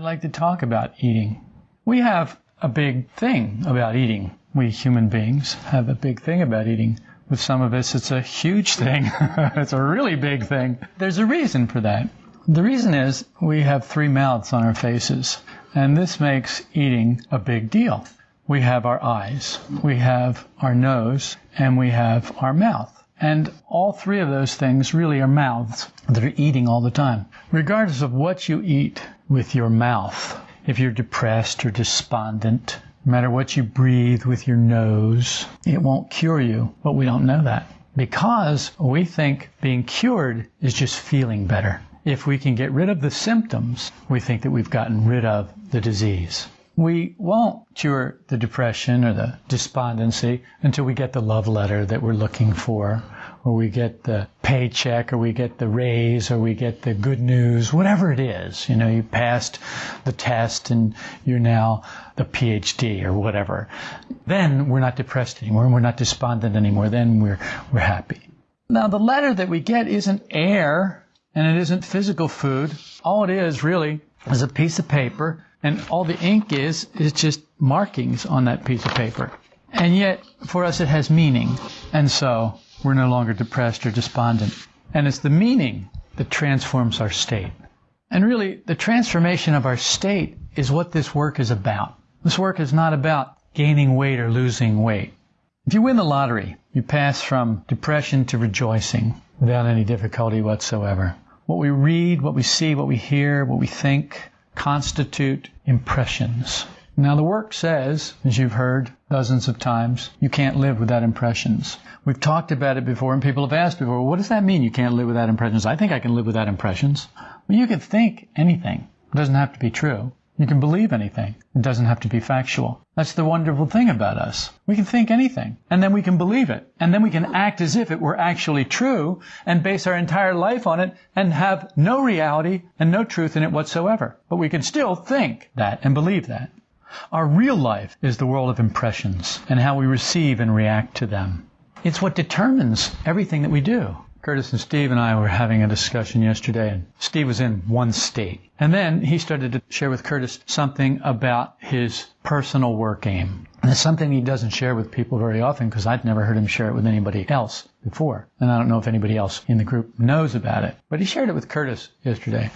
I'd like to talk about eating. We have a big thing about eating. We human beings have a big thing about eating. With some of us, it's a huge thing. it's a really big thing. There's a reason for that. The reason is we have three mouths on our faces, and this makes eating a big deal. We have our eyes, we have our nose, and we have our mouth. And all three of those things really are mouths that are eating all the time. Regardless of what you eat with your mouth, if you're depressed or despondent, no matter what you breathe with your nose, it won't cure you. But we don't know that because we think being cured is just feeling better. If we can get rid of the symptoms, we think that we've gotten rid of the disease. We won't cure the depression or the despondency until we get the love letter that we're looking for, or we get the paycheck, or we get the raise, or we get the good news, whatever it is. You know, you passed the test and you're now the PhD or whatever. Then we're not depressed anymore, and we're not despondent anymore. Then we're, we're happy. Now, the letter that we get isn't air and it isn't physical food. All it is really is a piece of paper and all the ink is is just markings on that piece of paper. And yet, for us, it has meaning. And so, we're no longer depressed or despondent. And it's the meaning that transforms our state. And really, the transformation of our state is what this work is about. This work is not about gaining weight or losing weight. If you win the lottery, you pass from depression to rejoicing without any difficulty whatsoever. What we read, what we see, what we hear, what we think, constitute impressions. Now, the work says, as you've heard dozens of times, you can't live without impressions. We've talked about it before, and people have asked before, what does that mean you can't live without impressions? I think I can live without impressions. Well, you can think anything. It doesn't have to be true. You can believe anything. It doesn't have to be factual. That's the wonderful thing about us. We can think anything, and then we can believe it, and then we can act as if it were actually true, and base our entire life on it, and have no reality and no truth in it whatsoever. But we can still think that and believe that. Our real life is the world of impressions, and how we receive and react to them. It's what determines everything that we do. Curtis and Steve and I were having a discussion yesterday, and Steve was in one state. And then he started to share with Curtis something about his personal work aim. And it's something he doesn't share with people very often because I'd never heard him share it with anybody else before. And I don't know if anybody else in the group knows about it. But he shared it with Curtis yesterday.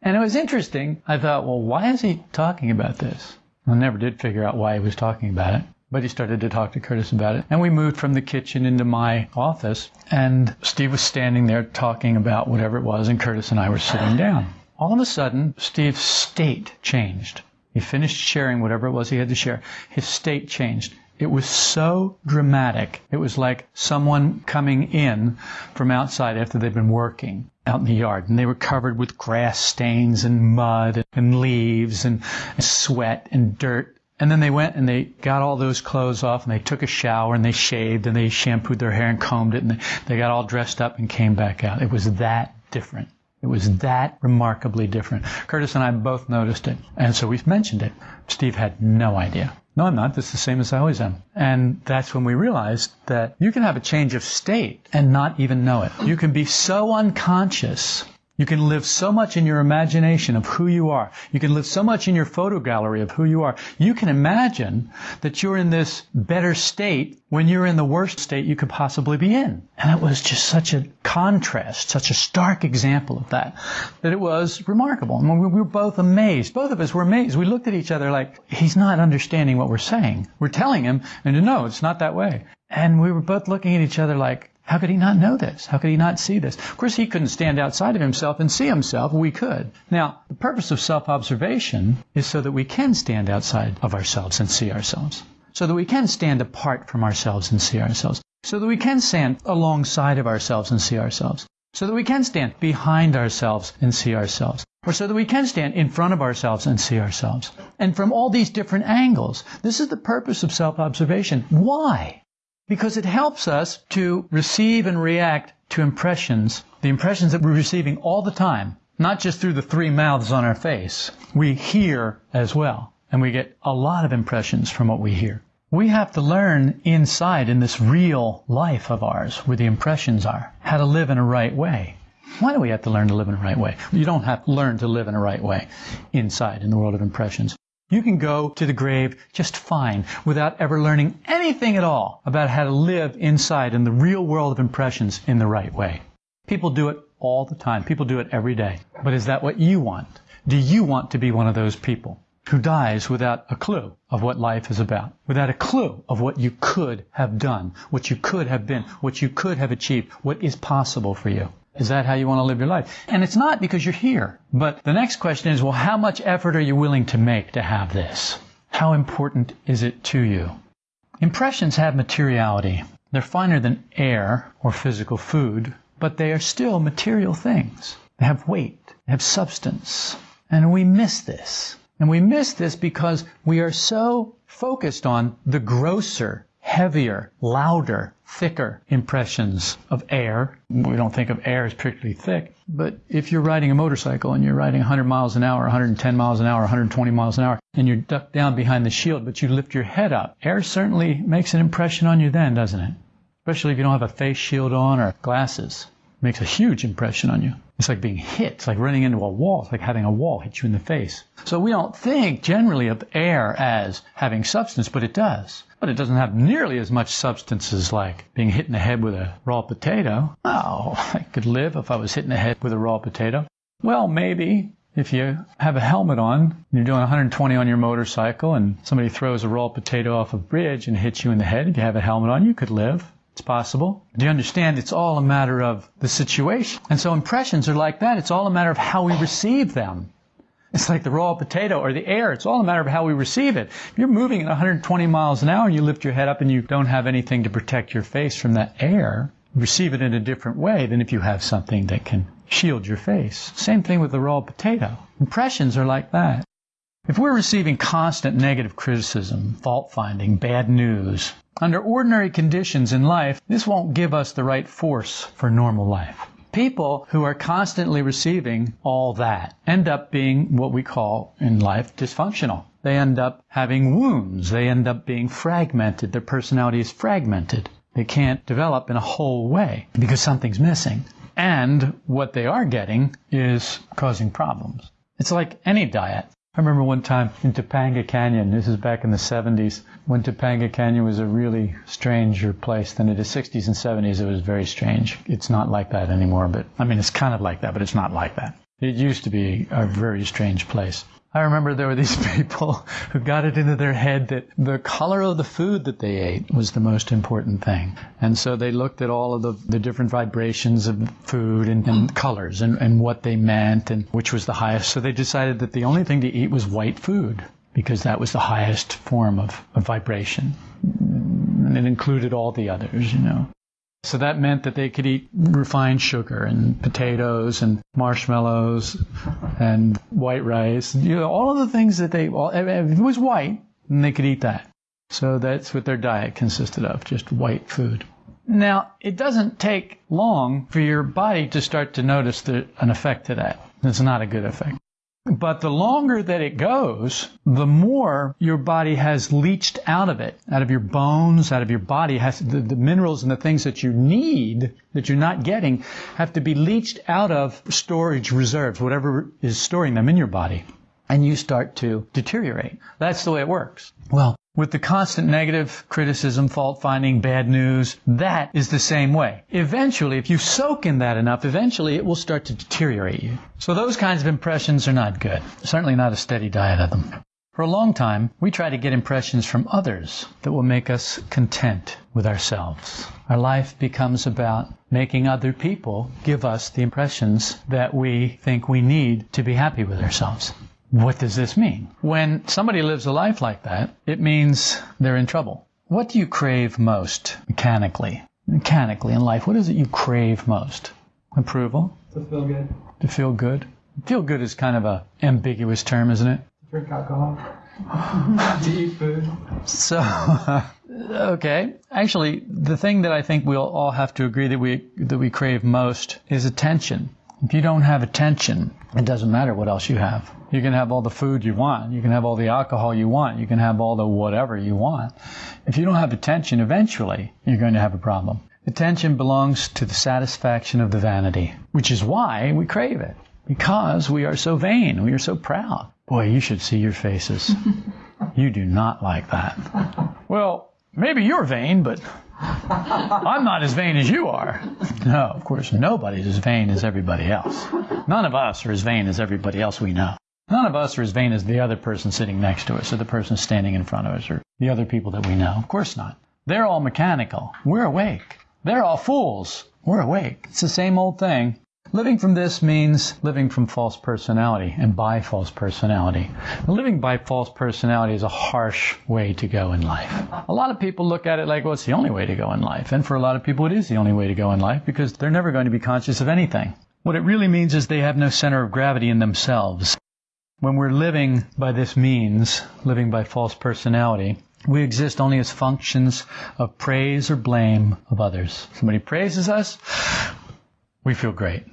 And it was interesting. I thought, well, why is he talking about this? I never did figure out why he was talking about it. But he started to talk to Curtis about it. And we moved from the kitchen into my office. And Steve was standing there talking about whatever it was, and Curtis and I were sitting down. All of a sudden, Steve's state changed. He finished sharing whatever it was he had to share. His state changed. It was so dramatic. It was like someone coming in from outside after they'd been working out in the yard and they were covered with grass stains and mud and leaves and sweat and dirt and then they went and they got all those clothes off and they took a shower and they shaved and they shampooed their hair and combed it and they, got all dressed up and came back out. It was that different. It was that remarkably different. Curtis and I both noticed it. And so we've mentioned it. Steve had no idea. No, I'm not. This is the same as I always am. And that's when we realized that you can have a change of state and not even know it. You can be so unconscious you can live so much in your imagination of who you are. You can live so much in your photo gallery of who you are. You can imagine that you're in this better state when you're in the worst state you could possibly be in. And it was just such a contrast, such a stark example of that, that it was remarkable. And we were both amazed. Both of us were amazed. We looked at each other like, he's not understanding what we're saying. We're telling him, and no, it's not that way. And we were both looking at each other like, how could he not know this? How could he not see this? Of course, he couldn't stand outside of himself and see himself. We could. Now, the purpose of self-observation is so that we can stand outside of ourselves and see ourselves. So that we can stand apart from ourselves and see ourselves. So that we can stand alongside of ourselves and see ourselves. So that we can stand behind ourselves and see ourselves. Or so that we can stand in front of ourselves and see ourselves. And from all these different angles. This is the purpose of self-observation. Why? Because it helps us to receive and react to impressions, the impressions that we're receiving all the time, not just through the three mouths on our face. We hear as well, and we get a lot of impressions from what we hear. We have to learn inside in this real life of ours, where the impressions are, how to live in a right way. Why do we have to learn to live in a right way? You don't have to learn to live in a right way inside in the world of impressions. You can go to the grave just fine without ever learning anything at all about how to live inside in the real world of impressions in the right way. People do it all the time. People do it every day. But is that what you want? Do you want to be one of those people who dies without a clue of what life is about? Without a clue of what you could have done, what you could have been, what you could have achieved, what is possible for you? Is that how you want to live your life? And it's not because you're here. But the next question is, well, how much effort are you willing to make to have this? How important is it to you? Impressions have materiality. They're finer than air or physical food, but they are still material things. They have weight, they have substance. And we miss this. And we miss this because we are so focused on the grosser, heavier, louder, thicker impressions of air. We don't think of air as particularly thick, but if you're riding a motorcycle and you're riding 100 miles an hour, 110 miles an hour, 120 miles an hour, and you're ducked down behind the shield, but you lift your head up, air certainly makes an impression on you then, doesn't it? Especially if you don't have a face shield on or glasses. It makes a huge impression on you. It's like being hit. It's like running into a wall. It's like having a wall hit you in the face. So we don't think generally of air as having substance, but it does. But it doesn't have nearly as much substance as like being hit in the head with a raw potato. Oh, I could live if I was hit in the head with a raw potato. Well, maybe if you have a helmet on, you're doing 120 on your motorcycle, and somebody throws a raw potato off a bridge and hits you in the head, if you have a helmet on, you could live. It's possible. Do you understand? It's all a matter of the situation. And so impressions are like that. It's all a matter of how we receive them. It's like the raw potato or the air. It's all a matter of how we receive it. If you're moving at 120 miles an hour and you lift your head up and you don't have anything to protect your face from that air, receive it in a different way than if you have something that can shield your face. Same thing with the raw potato. Impressions are like that. If we're receiving constant negative criticism, fault finding, bad news, under ordinary conditions in life, this won't give us the right force for normal life. People who are constantly receiving all that end up being what we call in life dysfunctional. They end up having wounds. They end up being fragmented. Their personality is fragmented. They can't develop in a whole way because something's missing. And what they are getting is causing problems. It's like any diet. I remember one time in Topanga Canyon, this is back in the 70s, when Topanga Canyon was a really stranger place than it is 60s and 70s. It was very strange. It's not like that anymore, but I mean, it's kind of like that, but it's not like that. It used to be a very strange place. I remember there were these people who got it into their head that the color of the food that they ate was the most important thing. And so they looked at all of the, the different vibrations of food and, and colors and, and what they meant and which was the highest. So they decided that the only thing to eat was white food because that was the highest form of, of vibration. And it included all the others, you know. So that meant that they could eat refined sugar and potatoes and marshmallows and white rice. You know, all of the things that they, all, if it was white, then they could eat that. So that's what their diet consisted of, just white food. Now, it doesn't take long for your body to start to notice the, an effect to that. It's not a good effect. But the longer that it goes, the more your body has leached out of it, out of your bones, out of your body, has the, the, minerals and the things that you need that you're not getting have to be leached out of storage reserves, whatever is storing them in your body. And you start to deteriorate. That's the way it works. Well, with the constant negative criticism, fault finding, bad news, that is the same way. Eventually, if you soak in that enough, eventually it will start to deteriorate you. So those kinds of impressions are not good. Certainly not a steady diet of them. For a long time, we try to get impressions from others that will make us content with ourselves. Our life becomes about making other people give us the impressions that we think we need to be happy with ourselves. What does this mean? When somebody lives a life like that, it means they're in trouble. What do you crave most mechanically? Mechanically in life, what is it you crave most? Approval? To feel good. To feel good? Feel good is kind of a ambiguous term, isn't it? Drink alcohol. to eat food. So, okay. Actually, the thing that I think we'll all have to agree that we that we crave most is attention. If you don't have attention, it doesn't matter what else you have. You can have all the food you want. You can have all the alcohol you want. You can have all the whatever you want. If you don't have attention, eventually you're going to have a problem. Attention belongs to the satisfaction of the vanity, which is why we crave it. Because we are so vain, we are so proud. Boy, you should see your faces. you do not like that. Well, maybe you're vain, but I'm not as vain as you are. No, of course, nobody's as vain as everybody else. None of us are as vain as everybody else we know. None of us are as vain as the other person sitting next to us, or the person standing in front of us, or the other people that we know. Of course not. They're all mechanical. We're awake. They're all fools. We're awake. It's the same old thing. Living from this means living from false personality and by false personality. Living by false personality is a harsh way to go in life. A lot of people look at it like, well, it's the only way to go in life. And for a lot of people, it is the only way to go in life because they're never going to be conscious of anything. What it really means is they have no center of gravity in themselves. When we're living by this means, living by false personality, we exist only as functions of praise or blame of others. Somebody praises us, we feel great.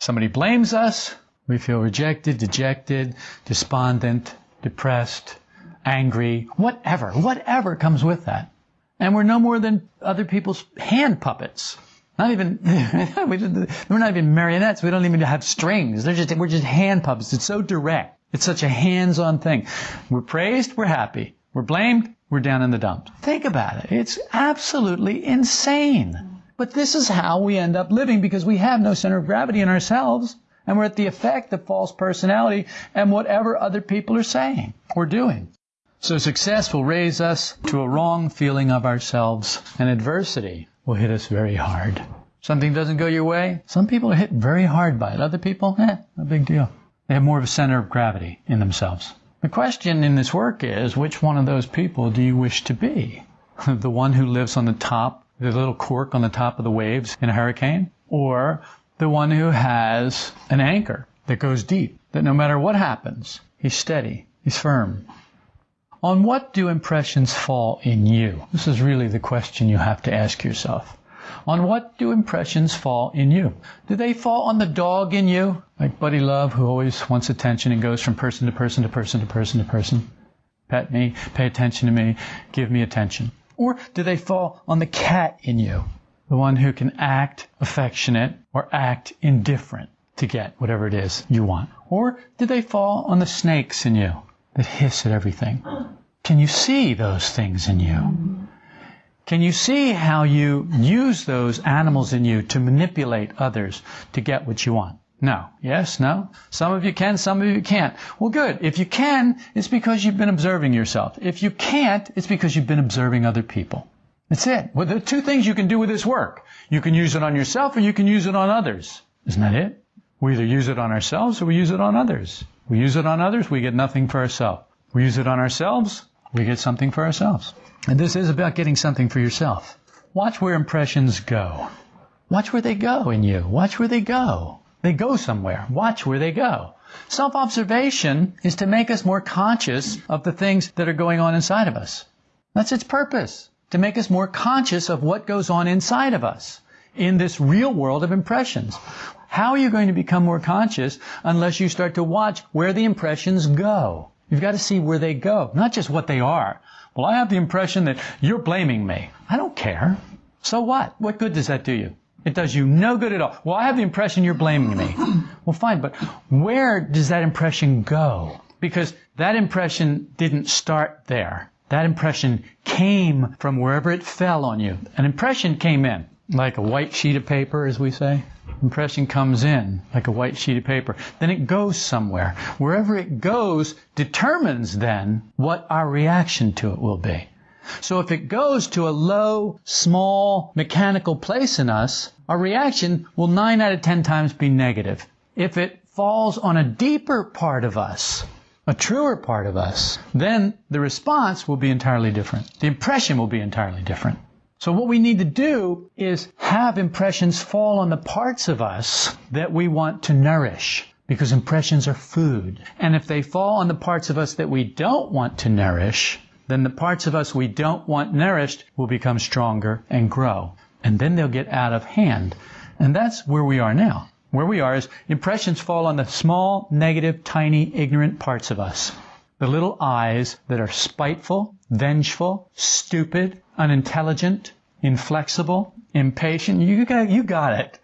Somebody blames us, we feel rejected, dejected, despondent, depressed, angry, whatever, whatever comes with that. And we're no more than other people's hand puppets. Not even, we're not even marionettes. We don't even have strings. They're just, we're just hand puppets. It's so direct. It's such a hands-on thing. We're praised, we're happy. We're blamed, we're down in the dumps. Think about it. It's absolutely insane. But this is how we end up living because we have no center of gravity in ourselves and we're at the effect of false personality and whatever other people are saying or doing. So success will raise us to a wrong feeling of ourselves and adversity will hit us very hard. Something doesn't go your way, some people are hit very hard by it. Other people, eh, no big deal. They have more of a center of gravity in themselves. The question in this work is, which one of those people do you wish to be? the one who lives on the top the little cork on the top of the waves in a hurricane, or the one who has an anchor that goes deep, that no matter what happens, he's steady, he's firm. On what do impressions fall in you? This is really the question you have to ask yourself. On what do impressions fall in you? Do they fall on the dog in you? Like Buddy Love, who always wants attention and goes from person to person to person to person to person. Pet me, pay attention to me, give me attention. Or do they fall on the cat in you? The one who can act affectionate or act indifferent to get whatever it is you want? Or do they fall on the snakes in you that hiss at everything? Can you see those things in you? Can you see how you use those animals in you to manipulate others to get what you want? No. Yes? No? Some of you can, some of you can't. Well, good. If you can, it's because you've been observing yourself. If you can't, it's because you've been observing other people. That's it. Well, there are two things you can do with this work. You can use it on yourself or you can use it on others. Isn't that it? We either use it on ourselves or we use it on others. We use it on others, we get nothing for ourselves. We use it on ourselves, we get something for ourselves. And this is about getting something for yourself. Watch where impressions go. Watch where they go in you. Watch where they go. They go somewhere. Watch where they go. Self observation is to make us more conscious of the things that are going on inside of us. That's its purpose. To make us more conscious of what goes on inside of us in this real world of impressions. How are you going to become more conscious unless you start to watch where the impressions go? You've got to see where they go, not just what they are. Well, I have the impression that you're blaming me. I don't care. So what? What good does that do you? It does you no good at all. Well, I have the impression you're blaming me. Well, fine, but where does that impression go? Because that impression didn't start there. That impression came from wherever it fell on you. An impression came in, like a white sheet of paper, as we say. Impression comes in like a white sheet of paper. Then it goes somewhere. Wherever it goes determines then what our reaction to it will be. So if it goes to a low, small, mechanical place in us, our reaction will nine out of ten times be negative. If it falls on a deeper part of us, a truer part of us, then the response will be entirely different. The impression will be entirely different. So what we need to do is have impressions fall on the parts of us that we want to nourish. Because impressions are food. And if they fall on the parts of us that we don't want to nourish, then the parts of us we don't want nourished will become stronger and grow. And then they'll get out of hand. And that's where we are now. Where we are is impressions fall on the small, negative, tiny, ignorant parts of us. The little I's that are spiteful, vengeful, stupid, unintelligent, inflexible, impatient. You got, you got it.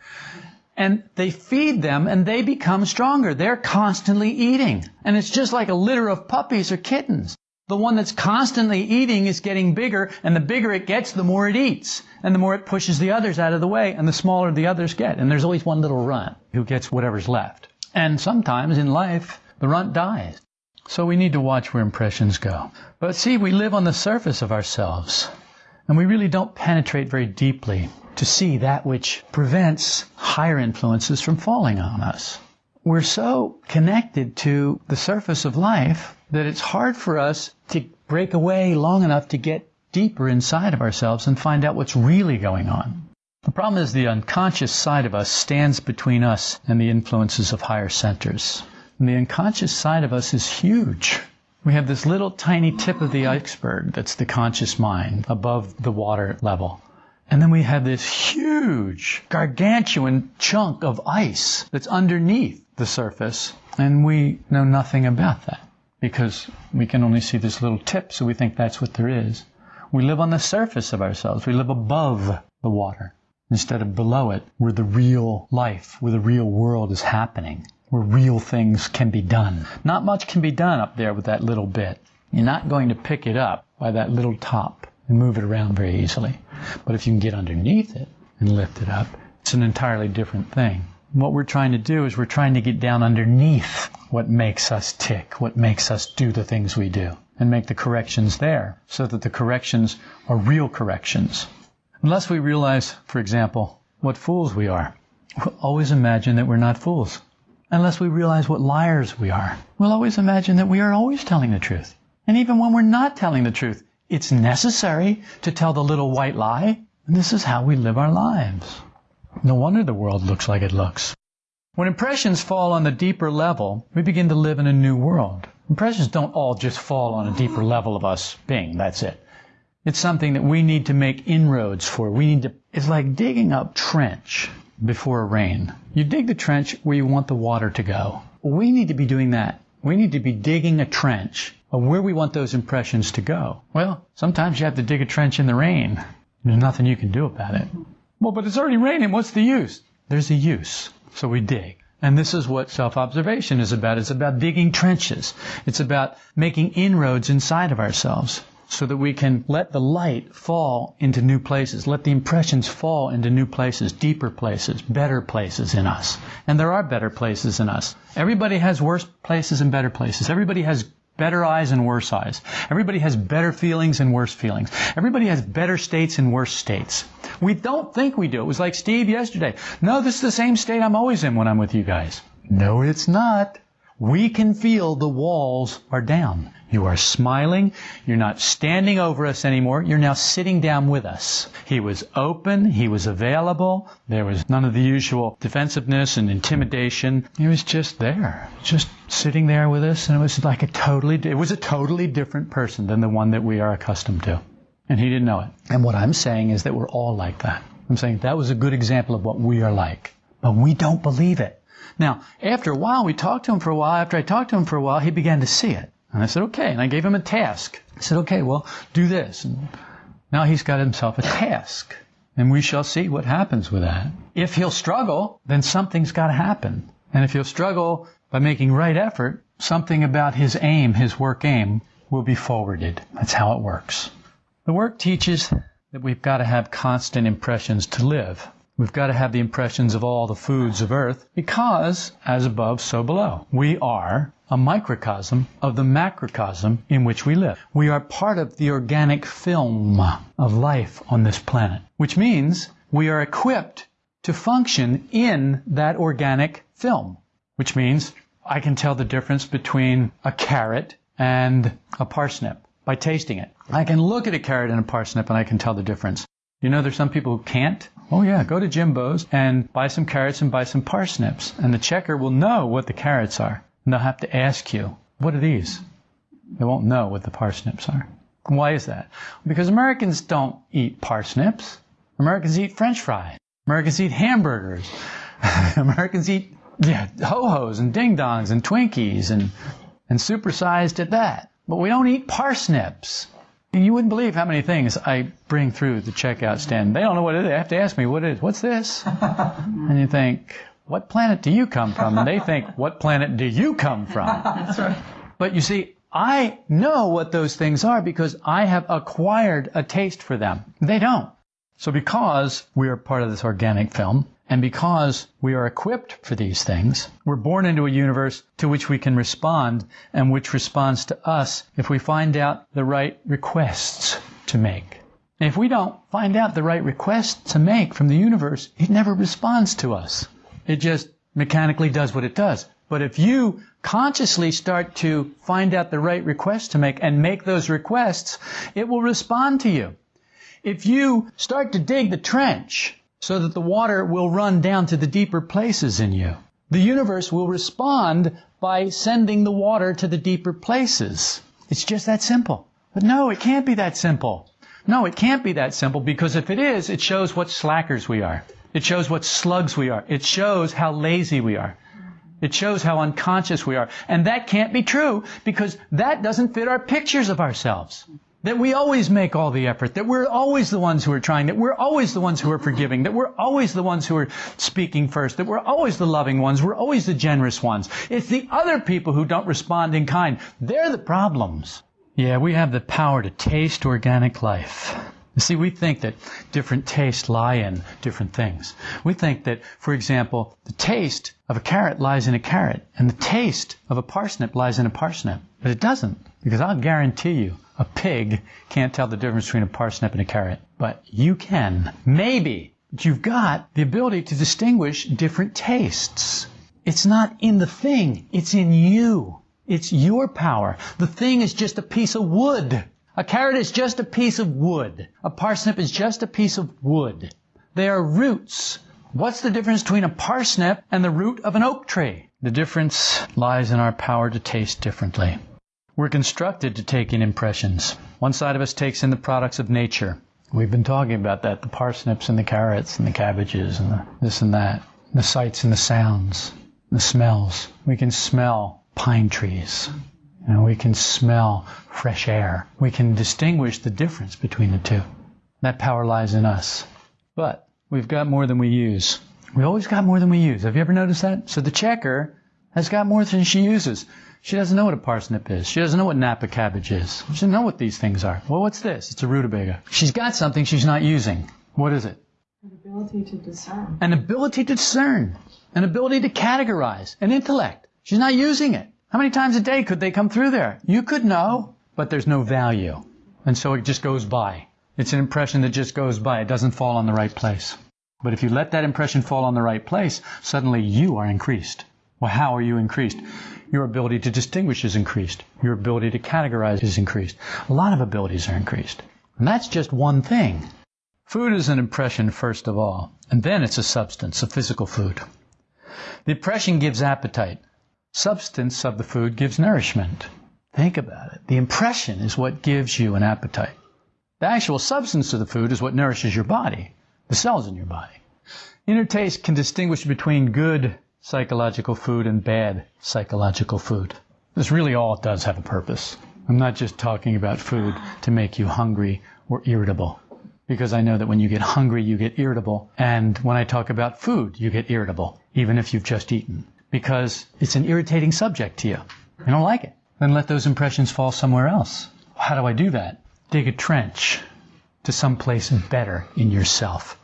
And they feed them and they become stronger. They're constantly eating. And it's just like a litter of puppies or kittens. The one that's constantly eating is getting bigger, and the bigger it gets, the more it eats. And the more it pushes the others out of the way, and the smaller the others get. And there's always one little runt who gets whatever's left. And sometimes in life, the runt dies. So we need to watch where impressions go. But see, we live on the surface of ourselves, and we really don't penetrate very deeply to see that which prevents higher influences from falling on us. We're so connected to the surface of life that it's hard for us to break away long enough to get deeper inside of ourselves and find out what's really going on. The problem is the unconscious side of us stands between us and the influences of higher centers. And the unconscious side of us is huge. We have this little tiny tip of the iceberg that's the conscious mind above the water level. And then we have this huge, gargantuan chunk of ice that's underneath the surface. And we know nothing about that because we can only see this little tip, so we think that's what there is. We live on the surface of ourselves. We live above the water instead of below it, where the real life, where the real world is happening where real things can be done. Not much can be done up there with that little bit. You're not going to pick it up by that little top and move it around very easily. But if you can get underneath it and lift it up, it's an entirely different thing. What we're trying to do is we're trying to get down underneath what makes us tick, what makes us do the things we do, and make the corrections there so that the corrections are real corrections. Unless we realize, for example, what fools we are, we'll always imagine that we're not fools unless we realize what liars we are. We'll always imagine that we are always telling the truth. And even when we're not telling the truth, it's necessary to tell the little white lie. And this is how we live our lives. No wonder the world looks like it looks. When impressions fall on the deeper level, we begin to live in a new world. Impressions don't all just fall on a deeper level of us being. That's it. It's something that we need to make inroads for. We need to, it's like digging up trench before a rain. You dig the trench where you want the water to go. We need to be doing that. We need to be digging a trench of where we want those impressions to go. Well, sometimes you have to dig a trench in the rain. There's nothing you can do about it. Well, but it's already raining. What's the use? There's a use. So we dig. And this is what self-observation is about. It's about digging trenches. It's about making inroads inside of ourselves so that we can let the light fall into new places, let the impressions fall into new places, deeper places, better places in us. And there are better places in us. Everybody has worse places and better places. Everybody has better I's and worse I's. Everybody has better feelings and worse feelings. Everybody has better states and worse states. We don't think we do. It was like Steve yesterday. No, this is the same state I'm always in when I'm with you guys. No, it's not. We can feel the walls are down. You are smiling. You're not standing over us anymore. You're now sitting down with us. He was open. He was available. There was none of the usual defensiveness and intimidation. He was just there, just sitting there with us. And it was like a totally, it was a totally different person than the one that we are accustomed to. And he didn't know it. And what I'm saying is that we're all like that. I'm saying that was a good example of what we are like. But we don't believe it. Now, after a while, we talked to him for a while. After I talked to him for a while, he began to see it. And I said, okay. And I gave him a task. I said, okay, well, do this. And now he's got himself a task. And we shall see what happens with that. If he'll struggle, then something's got to happen. And if he'll struggle by making right effort, something about his aim, his work aim, will be forwarded. That's how it works. The work teaches that we've got to have constant impressions to live. We've got to have the impressions of all the foods of earth because, as above, so below. We are a microcosm of the macrocosm in which we live. We are part of the organic film of life on this planet, which means we are equipped to function in that organic film, which means I can tell the difference between a carrot and a parsnip by tasting it. I can look at a carrot and a parsnip and I can tell the difference. You know, there's some people who can't. Oh yeah, go to Jimbo's and buy some carrots and buy some parsnips. And the checker will know what the carrots are. And they'll have to ask you, what are these? They won't know what the parsnips are. Why is that? Because Americans don't eat parsnips. Americans eat french fries. Americans eat hamburgers. Americans eat yeah, ho-hos and ding-dongs and Twinkies and, and supersized at that. But we don't eat parsnips. You wouldn't believe how many things I bring through the checkout stand. They don't know what it is. They have to ask me what it is. What's this? and you think, what planet do you come from? And they think, what planet do you come from? That's right. But you see, I know what those things are because I have acquired a taste for them. They don't. So because we are part of this organic film, and because we are equipped for these things, we're born into a universe to which we can respond and which responds to us if we find out the right requests to make. And if we don't find out the right requests to make from the universe, it never responds to us. It just mechanically does what it does. But if you consciously start to find out the right requests to make and make those requests, it will respond to you. If you start to dig the trench so that the water will run down to the deeper places in you. The universe will respond by sending the water to the deeper places. It's just that simple. But no, it can't be that simple. No, it can't be that simple because if it is, it shows what slackers we are. It shows what slugs we are. It shows how lazy we are. It shows how unconscious we are. And that can't be true because that doesn't fit our pictures of ourselves. That we always make all the effort, that we're always the ones who are trying, that we're always the ones who are forgiving, that we're always the ones who are speaking first, that we're always the loving ones, we're always the generous ones. It's the other people who don't respond in kind. They're the problems. Yeah, we have the power to taste organic life. You see, we think that different tastes lie in different things. We think that, for example, the taste of a carrot lies in a carrot, and the taste of a parsnip lies in a parsnip. But it doesn't, because I'll guarantee you, a pig can't tell the difference between a parsnip and a carrot. But you can. Maybe. But you've got the ability to distinguish different tastes. It's not in the thing, it's in you. It's your power. The thing is just a piece of wood. A carrot is just a piece of wood. A parsnip is just a piece of wood. They are roots. What's the difference between a parsnip and the root of an oak tree? The difference lies in our power to taste differently. We're constructed to take in impressions. One side of us takes in the products of nature. We've been talking about that the parsnips and the carrots and the cabbages and the this and that, the sights and the sounds, the smells. We can smell pine trees. Know, we can smell fresh air. We can distinguish the difference between the two. That power lies in us. But we've got more than we use. We always got more than we use. Have you ever noticed that? So the checker has got more than she uses. She doesn't know what a parsnip is. She doesn't know what Napa cabbage is. She doesn't know what these things are. Well, what's this? It's a rutabaga. She's got something she's not using. What is it? An ability to discern. An ability to discern. An ability to categorize. An intellect. She's not using it. How many times a day could they come through there? You could know, but there's no value. And so it just goes by. It's an impression that just goes by. It doesn't fall on the right place. But if you let that impression fall on the right place, suddenly you are increased. Well, how are you increased? Your ability to distinguish is increased. Your ability to categorize is increased. A lot of abilities are increased. And that's just one thing. Food is an impression first of all, and then it's a substance, a physical food. The impression gives appetite. Substance of the food gives nourishment. Think about it. The impression is what gives you an appetite. The actual substance of the food is what nourishes your body, the cells in your body. Inner taste can distinguish between good psychological food and bad psychological food. This really all does have a purpose. I'm not just talking about food to make you hungry or irritable. Because I know that when you get hungry, you get irritable. And when I talk about food, you get irritable, even if you've just eaten. Because it's an irritating subject to you. You don't like it. Then let those impressions fall somewhere else. How do I do that? Dig a trench to some place better in yourself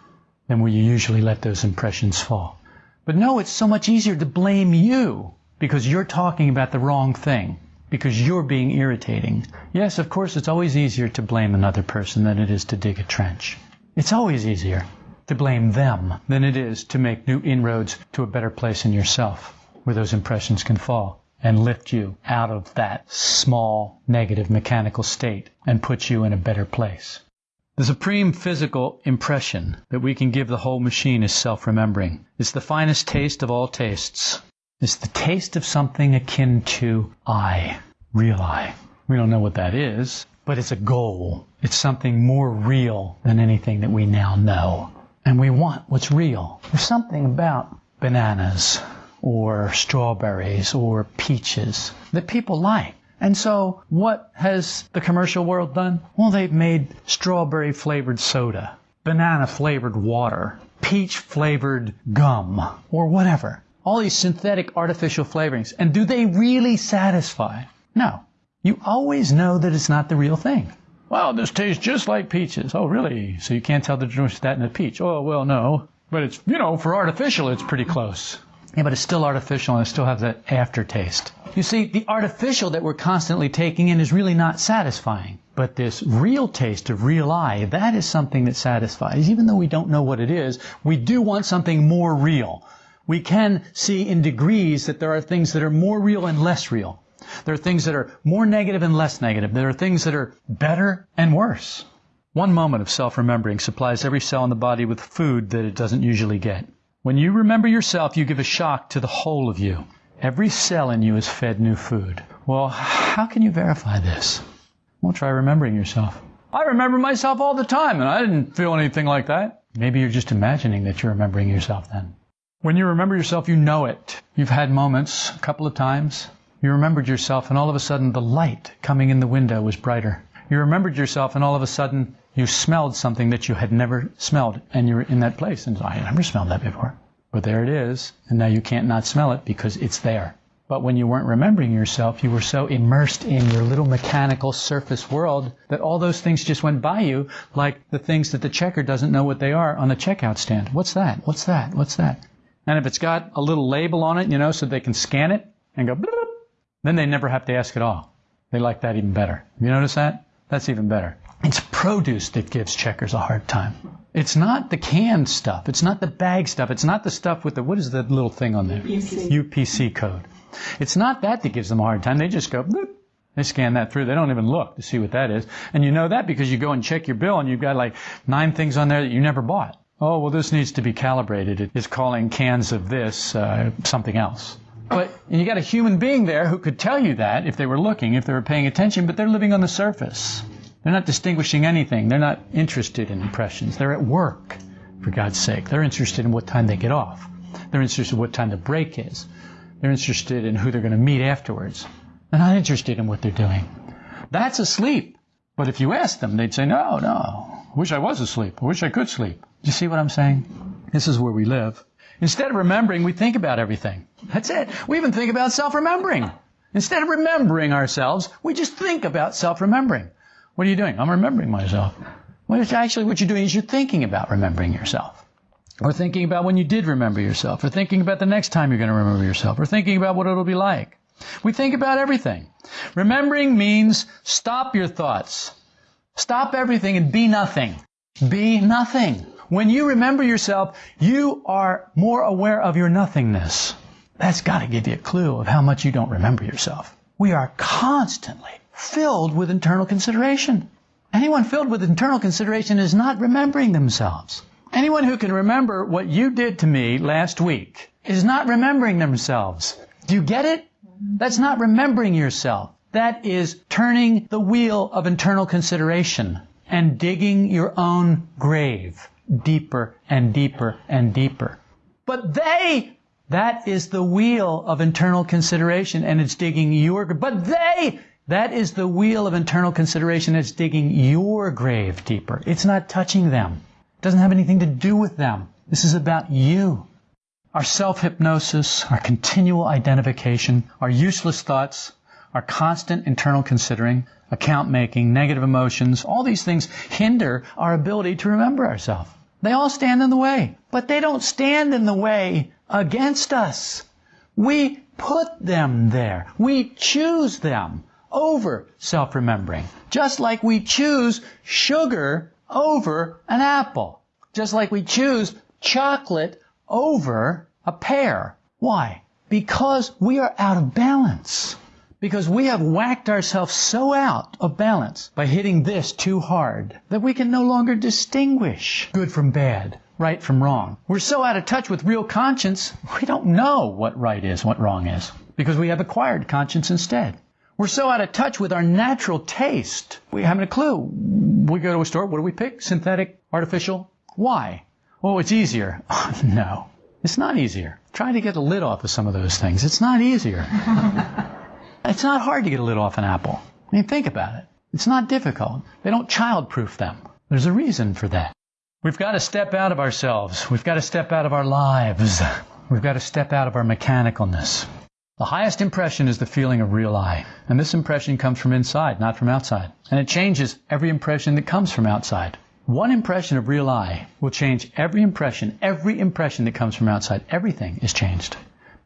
than where you usually let those impressions fall. But no, it's so much easier to blame you because you're talking about the wrong thing, because you're being irritating. Yes, of course, it's always easier to blame another person than it is to dig a trench. It's always easier to blame them than it is to make new inroads to a better place in yourself where those impressions can fall and lift you out of that small negative mechanical state and put you in a better place. The supreme physical impression that we can give the whole machine is self-remembering. It's the finest taste of all tastes. It's the taste of something akin to I, real I. We don't know what that is, but it's a goal. It's something more real than anything that we now know. And we want what's real. There's something about bananas or strawberries or peaches that people like. And so, what has the commercial world done? Well, they've made strawberry flavored soda, banana flavored water, peach flavored gum, or whatever. All these synthetic artificial flavorings. And do they really satisfy? No. You always know that it's not the real thing. Well, this tastes just like peaches. Oh, really? So you can't tell the difference between that and a peach? Oh, well, no. But it's, you know, for artificial, it's pretty close. Yeah, but it's still artificial and it still has that aftertaste. You see, the artificial that we're constantly taking in is really not satisfying. But this real taste of real I, that is something that satisfies. Even though we don't know what it is, we do want something more real. We can see in degrees that there are things that are more real and less real. There are things that are more negative and less negative. There are things that are better and worse. One moment of self-remembering supplies every cell in the body with food that it doesn't usually get. When you remember yourself, you give a shock to the whole of you. Every cell in you is fed new food. Well, how can you verify this? Well, try remembering yourself. I remember myself all the time, and I didn't feel anything like that. Maybe you're just imagining that you're remembering yourself then. When you remember yourself, you know it. You've had moments, a couple of times. You remembered yourself, and all of a sudden the light coming in the window was brighter. You remembered yourself, and all of a sudden you smelled something that you had never smelled, and you were in that place, and I had never smelled that before. But there it is, and now you can't not smell it because it's there. But when you weren't remembering yourself, you were so immersed in your little mechanical surface world that all those things just went by you like the things that the checker doesn't know what they are on the checkout stand. What's that? What's that? What's that? And if it's got a little label on it, you know, so they can scan it and go, then they never have to ask at all. They like that even better. You notice that? That's even better. It's produce that gives checkers a hard time. It's not the canned stuff. It's not the bag stuff. It's not the stuff with the, what is the little thing on there? UPC. UPC code. It's not that that gives them a hard time. They just go, bloop. They scan that through. They don't even look to see what that is. And you know that because you go and check your bill and you've got like nine things on there that you never bought. Oh, well, this needs to be calibrated. It is calling cans of this uh, something else. But and you got a human being there who could tell you that if they were looking, if they were paying attention, but they're living on the surface. They're not distinguishing anything. They're not interested in impressions. They're at work, for God's sake. They're interested in what time they get off. They're interested in what time the break is. They're interested in who they're going to meet afterwards. They're not interested in what they're doing. That's asleep. But if you ask them, they'd say, no, no. I wish I was asleep. I wish I could sleep. Do you see what I'm saying? This is where we live. Instead of remembering, we think about everything. That's it. We even think about self-remembering. Instead of remembering ourselves, we just think about self-remembering. What are you doing? I'm remembering myself. Well, it's actually what you're doing is you're thinking about remembering yourself. Or thinking about when you did remember yourself. Or thinking about the next time you're going to remember yourself. Or thinking about what it'll be like. We think about everything. Remembering means stop your thoughts. Stop everything and be nothing. Be nothing. When you remember yourself, you are more aware of your nothingness. That's got to give you a clue of how much you don't remember yourself. We are constantly filled with internal consideration. Anyone filled with internal consideration is not remembering themselves. Anyone who can remember what you did to me last week is not remembering themselves. Do you get it? That's not remembering yourself. That is turning the wheel of internal consideration and digging your own grave deeper and deeper and deeper. But they, that is the wheel of internal consideration and it's digging your, grave. but they, that is the wheel of internal consideration that's digging your grave deeper. It's not touching them. It doesn't have anything to do with them. This is about you. Our self-hypnosis, our continual identification, our useless thoughts, our constant internal considering, account making, negative emotions, all these things hinder our ability to remember ourselves. They all stand in the way, but they don't stand in the way against us. We put them there. We choose them over self-remembering. Just like we choose sugar over an apple. Just like we choose chocolate over a pear. Why? Because we are out of balance. Because we have whacked ourselves so out of balance by hitting this too hard that we can no longer distinguish good from bad, right from wrong. We're so out of touch with real conscience, we don't know what right is, what wrong is, because we have acquired conscience instead. We're so out of touch with our natural taste, we haven't a clue. We go to a store, what do we pick? Synthetic, artificial? Why? Oh, it's easier. no, it's not easier. Try to get the lid off of some of those things. It's not easier. It's not hard to get a lid off an apple. I mean, think about it. It's not difficult. They don't childproof them. There's a reason for that. We've got to step out of ourselves. We've got to step out of our lives. We've got to step out of our mechanicalness. The highest impression is the feeling of real I. And this impression comes from inside, not from outside. And it changes every impression that comes from outside. One impression of real I will change every impression, every impression that comes from outside. Everything is changed.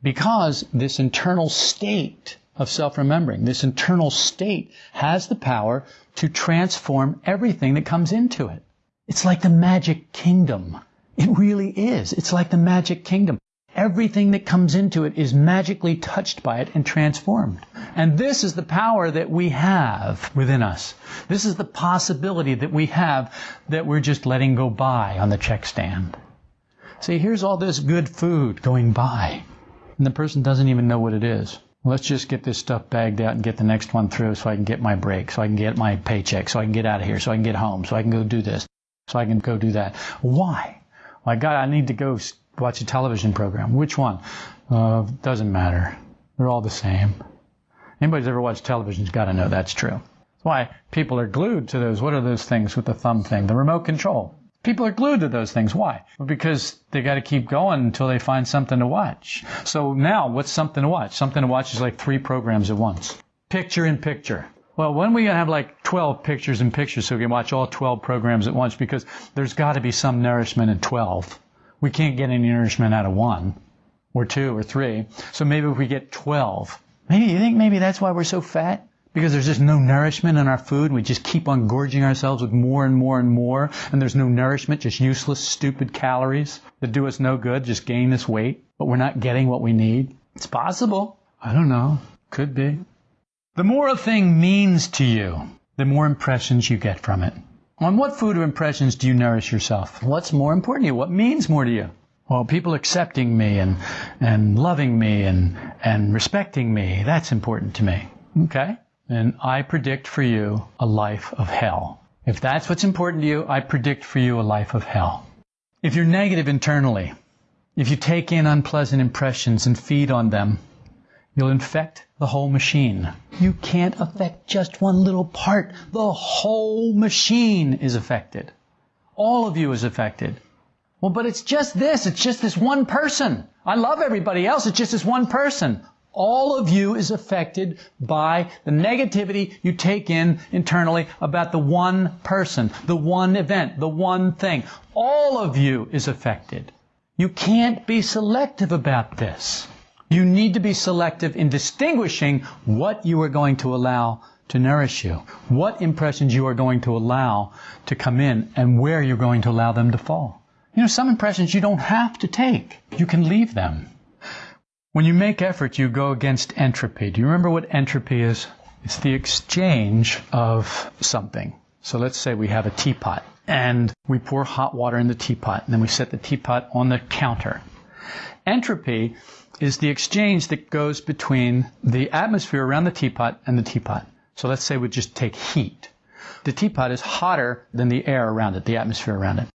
Because this internal state of self-remembering, this internal state has the power to transform everything that comes into it. It's like the magic kingdom. It really is. It's like the magic kingdom. Everything that comes into it is magically touched by it and transformed. And this is the power that we have within us. This is the possibility that we have that we're just letting go by on the check stand. See, here's all this good food going by, and the person doesn't even know what it is. Let's just get this stuff bagged out and get the next one through so I can get my break, so I can get my paycheck, so I can get out of here, so I can get home, so I can go do this, so I can go do that. Why? My God, I need to go watch a television program. Which one? Uh, doesn't matter. They're all the same. Anybody who's ever watched television's got to know that's true. That's why people are glued to those. What are those things with the thumb thing? The remote control. People are glued to those things. Why? Because they got to keep going until they find something to watch. So now, what's something to watch? Something to watch is like three programs at once. Picture in picture. Well, when we have like 12 pictures in pictures so we can watch all 12 programs at once? Because there's got to be some nourishment in 12. We can't get any nourishment out of one or two or three. So maybe if we get 12, maybe you think maybe that's why we're so fat? Because there's just no nourishment in our food we just keep on gorging ourselves with more and more and more and there's no nourishment, just useless, stupid calories that do us no good, just gain us weight, but we're not getting what we need. It's possible. I don't know. Could be. The more a thing means to you, the more impressions you get from it. On what food or impressions do you nourish yourself? What's more important to you? What means more to you? Well, people accepting me and, and loving me and, and respecting me, that's important to me. Okay? And I predict for you a life of hell. If that's what's important to you, I predict for you a life of hell. If you're negative internally, if you take in unpleasant impressions and feed on them, you'll infect the whole machine. You can't affect just one little part. The whole machine is affected. All of you is affected. Well, but it's just this. It's just this one person. I love everybody else. It's just this one person. All of you is affected by the negativity you take in internally about the one person, the one event, the one thing. All of you is affected. You can't be selective about this. You need to be selective in distinguishing what you are going to allow to nourish you, what impressions you are going to allow to come in, and where you're going to allow them to fall. You know, some impressions you don't have to take. You can leave them. When you make effort, you go against entropy. Do you remember what entropy is? It's the exchange of something. So let's say we have a teapot and we pour hot water in the teapot and then we set the teapot on the counter. Entropy is the exchange that goes between the atmosphere around the teapot and the teapot. So let's say we just take heat. The teapot is hotter than the air around it, the atmosphere around it.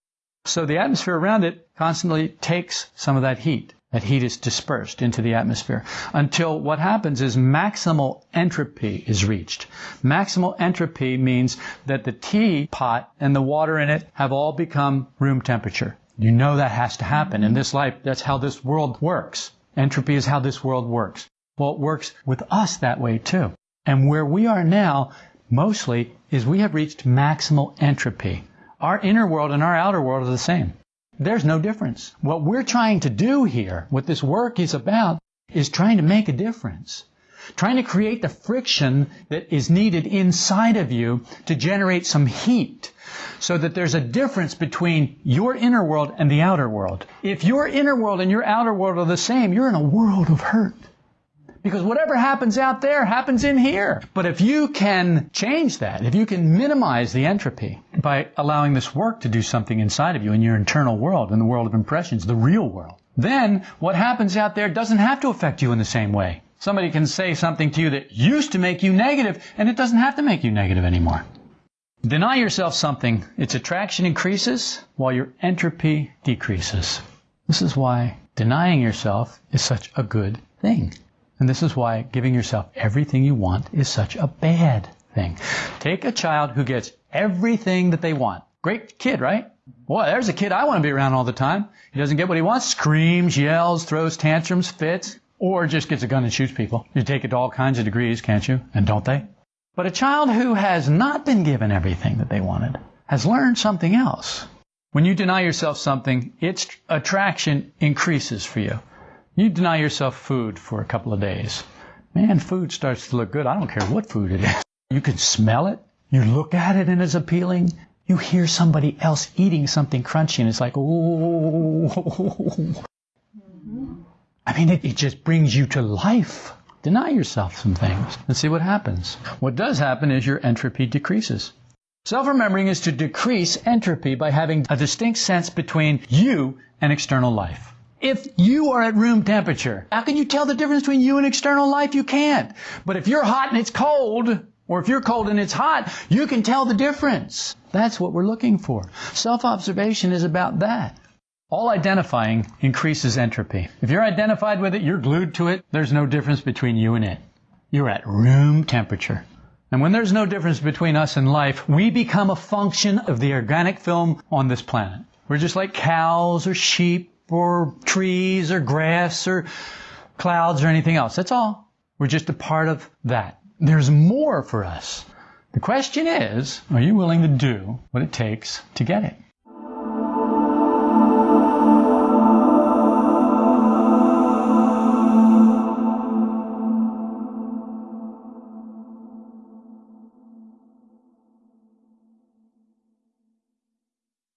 So the atmosphere around it constantly takes some of that heat. That heat is dispersed into the atmosphere until what happens is maximal entropy is reached. Maximal entropy means that the teapot and the water in it have all become room temperature. You know that has to happen. In this life, that's how this world works. Entropy is how this world works. Well, it works with us that way too. And where we are now, mostly, is we have reached maximal entropy. Our inner world and our outer world are the same. There's no difference. What we're trying to do here, what this work is about, is trying to make a difference. Trying to create the friction that is needed inside of you to generate some heat so that there's a difference between your inner world and the outer world. If your inner world and your outer world are the same, you're in a world of hurt. Because whatever happens out there happens in here. But if you can change that, if you can minimize the entropy by allowing this work to do something inside of you in your internal world, in the world of impressions, the real world, then what happens out there doesn't have to affect you in the same way. Somebody can say something to you that used to make you negative, and it doesn't have to make you negative anymore. Deny yourself something, its attraction increases while your entropy decreases. This is why denying yourself is such a good thing. And this is why giving yourself everything you want is such a bad thing. Take a child who gets everything that they want. Great kid, right? Boy, there's a kid I want to be around all the time. He doesn't get what he wants, screams, yells, throws tantrums, fits, or just gets a gun and shoots people. You take it to all kinds of degrees, can't you? And don't they? But a child who has not been given everything that they wanted has learned something else. When you deny yourself something, its attraction increases for you. You deny yourself food for a couple of days. Man, food starts to look good. I don't care what food it is. You can smell it. You look at it and it's appealing. You hear somebody else eating something crunchy and it's like, oh. I mean, it, it just brings you to life. Deny yourself some things and see what happens. What does happen is your entropy decreases. Self-remembering is to decrease entropy by having a distinct sense between you and external life. If you are at room temperature, how can you tell the difference between you and external life? You can't. But if you're hot and it's cold, or if you're cold and it's hot, you can tell the difference. That's what we're looking for. Self-observation is about that. All identifying increases entropy. If you're identified with it, you're glued to it, there's no difference between you and it. You're at room temperature. And when there's no difference between us and life, we become a function of the organic film on this planet. We're just like cows or sheep or trees or grass or clouds or anything else. That's all. We're just a part of that. There's more for us. The question is, are you willing to do what it takes to get it?